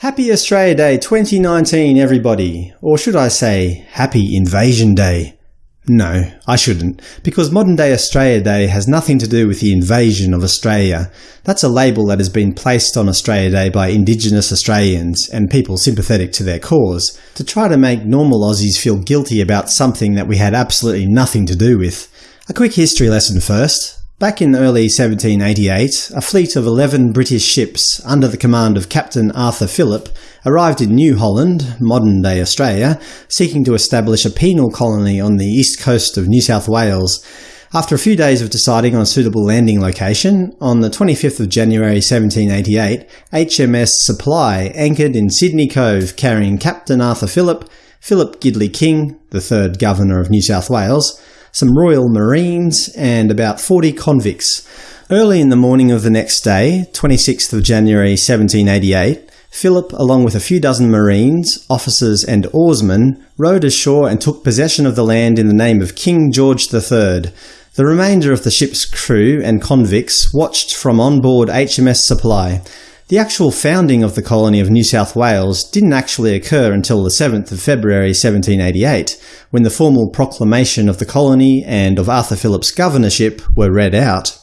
Happy Australia Day 2019 everybody! Or should I say, Happy Invasion Day? No, I shouldn't, because modern day Australia Day has nothing to do with the invasion of Australia. That's a label that has been placed on Australia Day by Indigenous Australians and people sympathetic to their cause, to try to make normal Aussies feel guilty about something that we had absolutely nothing to do with. A quick history lesson first. Back in early 1788, a fleet of 11 British ships under the command of Captain Arthur Phillip arrived in New Holland, modern-day Australia, seeking to establish a penal colony on the east coast of New South Wales. After a few days of deciding on a suitable landing location, on the 25th of January 1788, HMS Supply anchored in Sydney Cove carrying Captain Arthur Phillip, Philip Gidley King, the third Governor of New South Wales, some Royal Marines, and about 40 convicts. Early in the morning of the next day, 26th of January 1788, Phillip, along with a few dozen Marines, officers and oarsmen, rowed ashore and took possession of the land in the name of King George III. The remainder of the ship's crew and convicts watched from on board HMS Supply. The actual founding of the colony of New South Wales didn't actually occur until the 7th of February 1788, when the formal proclamation of the colony and of Arthur Phillip's governorship were read out.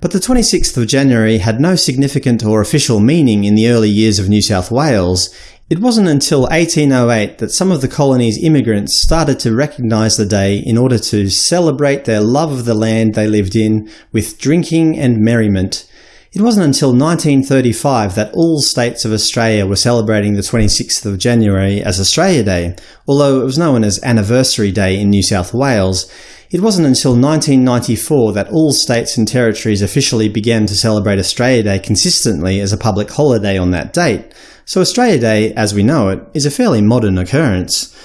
But the 26th of January had no significant or official meaning in the early years of New South Wales. It wasn't until 1808 that some of the colony's immigrants started to recognise the day in order to celebrate their love of the land they lived in with drinking and merriment. It wasn't until 1935 that all states of Australia were celebrating the 26th of January as Australia Day, although it was known as Anniversary Day in New South Wales. It wasn't until 1994 that all states and territories officially began to celebrate Australia Day consistently as a public holiday on that date, so Australia Day, as we know it, is a fairly modern occurrence.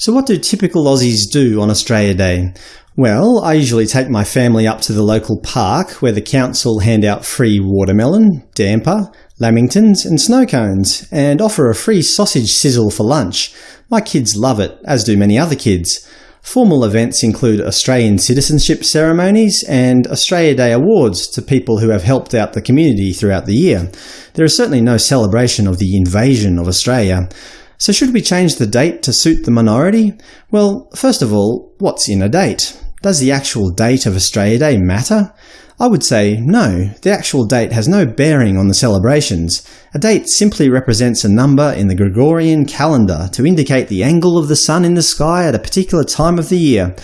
So what do typical Aussies do on Australia Day? Well, I usually take my family up to the local park where the council hand out free watermelon, damper, lamingtons and snow cones, and offer a free sausage sizzle for lunch. My kids love it, as do many other kids. Formal events include Australian citizenship ceremonies and Australia Day awards to people who have helped out the community throughout the year. There is certainly no celebration of the invasion of Australia. So should we change the date to suit the minority? Well, first of all, what's in a date? Does the actual date of Australia Day matter? I would say no, the actual date has no bearing on the celebrations. A date simply represents a number in the Gregorian calendar to indicate the angle of the sun in the sky at a particular time of the year.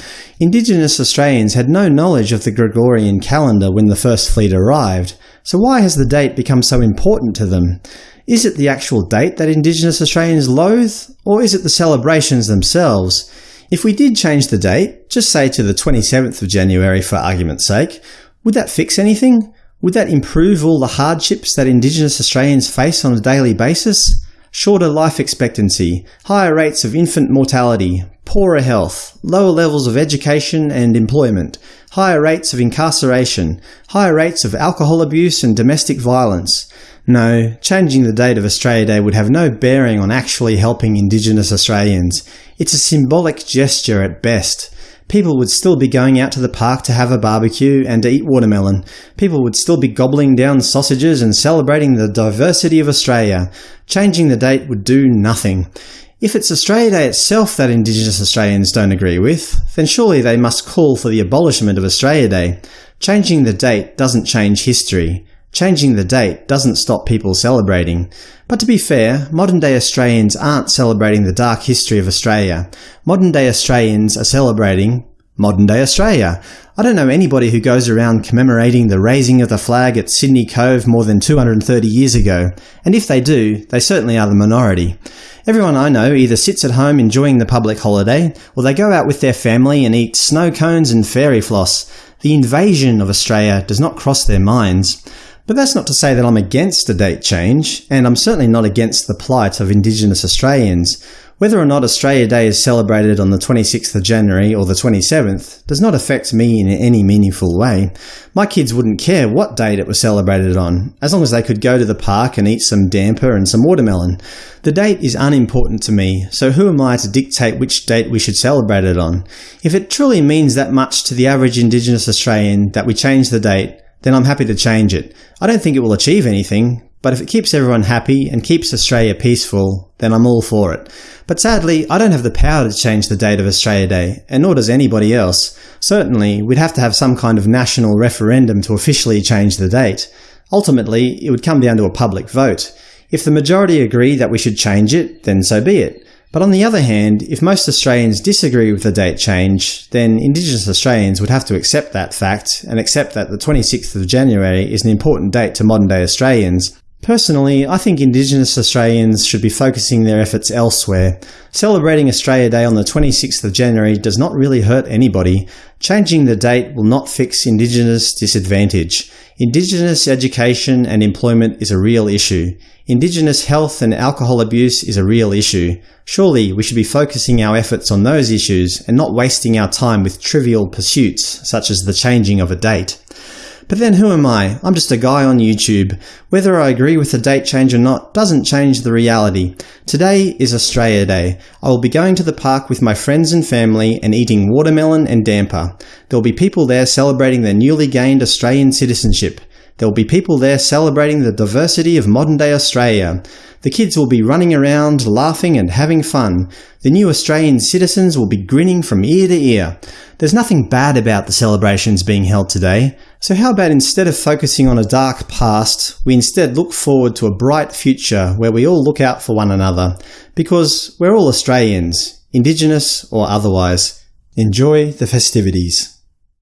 Indigenous Australians had no knowledge of the Gregorian calendar when the first fleet arrived, so why has the date become so important to them? Is it the actual date that Indigenous Australians loathe, or is it the celebrations themselves? If we did change the date, just say to the 27th of January for argument's sake, would that fix anything? Would that improve all the hardships that Indigenous Australians face on a daily basis? Shorter life expectancy, higher rates of infant mortality, poorer health, lower levels of education and employment, higher rates of incarceration, higher rates of alcohol abuse and domestic violence, no, changing the date of Australia Day would have no bearing on actually helping Indigenous Australians. It's a symbolic gesture at best. People would still be going out to the park to have a barbecue and to eat watermelon. People would still be gobbling down sausages and celebrating the diversity of Australia. Changing the date would do nothing. If it's Australia Day itself that Indigenous Australians don't agree with, then surely they must call for the abolishment of Australia Day. Changing the date doesn't change history. Changing the date doesn't stop people celebrating. But to be fair, modern-day Australians aren't celebrating the dark history of Australia. Modern-day Australians are celebrating modern-day Australia. I don't know anybody who goes around commemorating the raising of the flag at Sydney Cove more than 230 years ago, and if they do, they certainly are the minority. Everyone I know either sits at home enjoying the public holiday, or they go out with their family and eat snow cones and fairy floss. The invasion of Australia does not cross their minds. But that's not to say that I'm against a date change, and I'm certainly not against the plight of Indigenous Australians. Whether or not Australia Day is celebrated on the 26th of January or the 27th does not affect me in any meaningful way. My kids wouldn't care what date it was celebrated on, as long as they could go to the park and eat some damper and some watermelon. The date is unimportant to me, so who am I to dictate which date we should celebrate it on? If it truly means that much to the average Indigenous Australian that we change the date, then I'm happy to change it. I don't think it will achieve anything, but if it keeps everyone happy and keeps Australia peaceful, then I'm all for it. But sadly, I don't have the power to change the date of Australia Day, and nor does anybody else. Certainly, we'd have to have some kind of national referendum to officially change the date. Ultimately, it would come down to a public vote. If the majority agree that we should change it, then so be it. But on the other hand, if most Australians disagree with the date change, then Indigenous Australians would have to accept that fact and accept that the 26th of January is an important date to modern-day Australians. Personally, I think Indigenous Australians should be focusing their efforts elsewhere. Celebrating Australia Day on the 26th of January does not really hurt anybody. Changing the date will not fix Indigenous disadvantage. Indigenous education and employment is a real issue. Indigenous health and alcohol abuse is a real issue. Surely we should be focusing our efforts on those issues and not wasting our time with trivial pursuits such as the changing of a date. But then who am I? I'm just a guy on YouTube. Whether I agree with the date change or not doesn't change the reality. Today is Australia Day. I will be going to the park with my friends and family and eating watermelon and damper. There will be people there celebrating their newly gained Australian citizenship. There will be people there celebrating the diversity of modern-day Australia. The kids will be running around, laughing and having fun. The new Australian citizens will be grinning from ear to ear. There's nothing bad about the celebrations being held today, so how about instead of focusing on a dark past, we instead look forward to a bright future where we all look out for one another, because we're all Australians, Indigenous or otherwise. Enjoy the festivities.